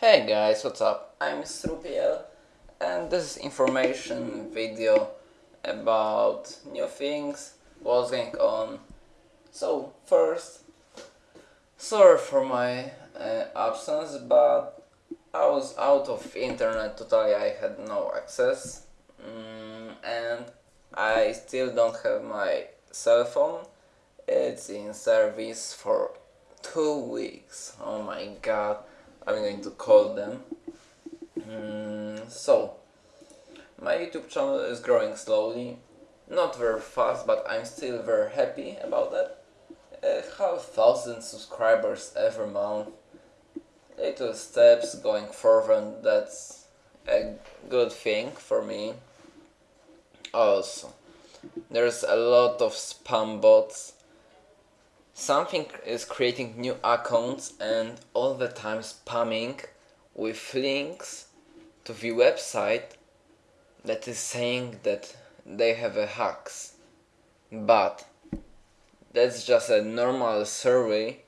Hey guys, what's up? I'm Strupiel and this is information video about new things, what's going on. So first, sorry for my uh, absence, but I was out of internet totally, I had no access mm, and I still don't have my cell phone. It's in service for two weeks. Oh my god I'm going to call them. Mm, so, my YouTube channel is growing slowly, not very fast, but I'm still very happy about that. I have thousand subscribers every month. Little steps going forward, that's a good thing for me. Also, there's a lot of spam bots Something is creating new accounts and all the time spamming with links to the website that is saying that they have a hacks. But that's just a normal survey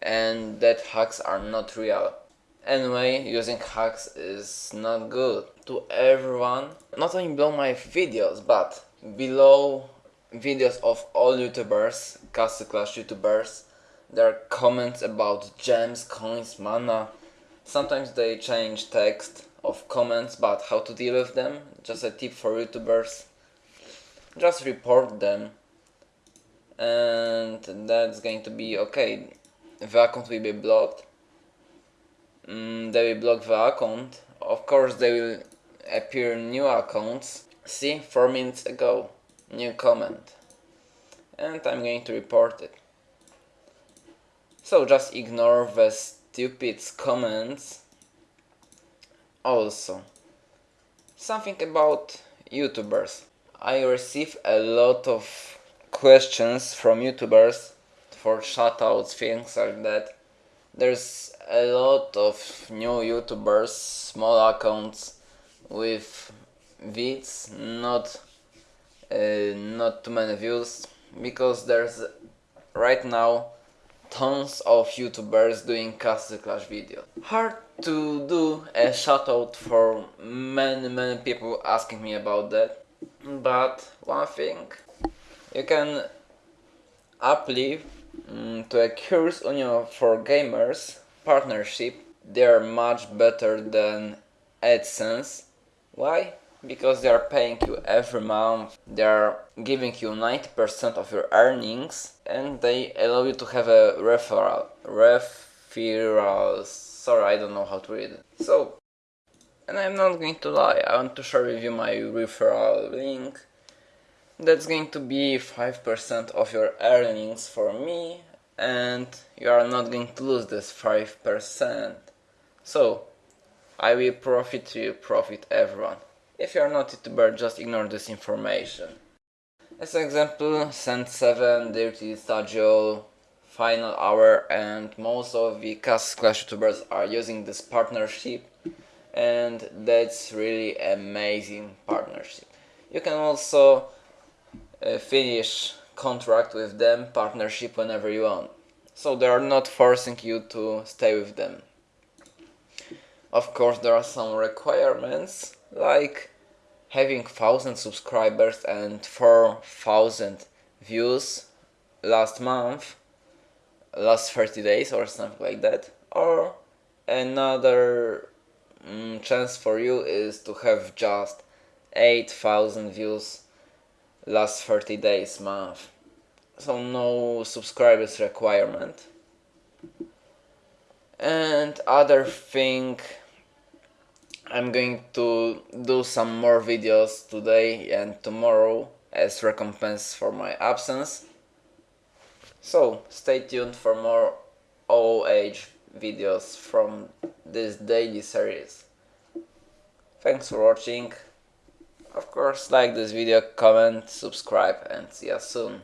and that hacks are not real. Anyway, using hacks is not good to everyone, not only below my videos, but below videos of all youtubers, Castle Clash youtubers. their comments about gems, coins, mana. Sometimes they change text of comments but how to deal with them. Just a tip for youtubers. Just report them. And that's going to be okay. The account will be blocked. Mm, they will block the account. Of course they will appear new accounts. See, 4 minutes ago new comment and I'm going to report it. So just ignore the stupid comments. Also, something about YouTubers. I receive a lot of questions from YouTubers for shoutouts, things like that. There's a lot of new YouTubers, small accounts with vids, not uh, not too many views because there's right now tons of youtubers doing Castle Clash videos. Hard to do a shoutout for many many people asking me about that but one thing you can uplift um, to a Curse Union for Gamers partnership they are much better than AdSense. Why? Because they are paying you every month, they are giving you 90% of your earnings and they allow you to have a referral. Referrals. Sorry, I don't know how to read it. So, and I'm not going to lie, I want to share with you my referral link. That's going to be 5% of your earnings for me and you are not going to lose this 5%. So, I will profit you, profit everyone. If you are not YouTuber, just ignore this information. As an example, Sand 7, Dirty Stadio, Final Hour and most of the Castle Clash YouTubers are using this partnership and that's really amazing partnership. You can also uh, finish contract with them, partnership whenever you want. So they are not forcing you to stay with them. Of course there are some requirements like having 1000 subscribers and 4000 views last month last 30 days or something like that or another mm, chance for you is to have just 8000 views last 30 days month. So no subscribers requirement. And other thing I'm going to do some more videos today and tomorrow as recompense for my absence. So stay tuned for more OOH videos from this daily series. Thanks for watching. Of course like this video, comment, subscribe and see you soon.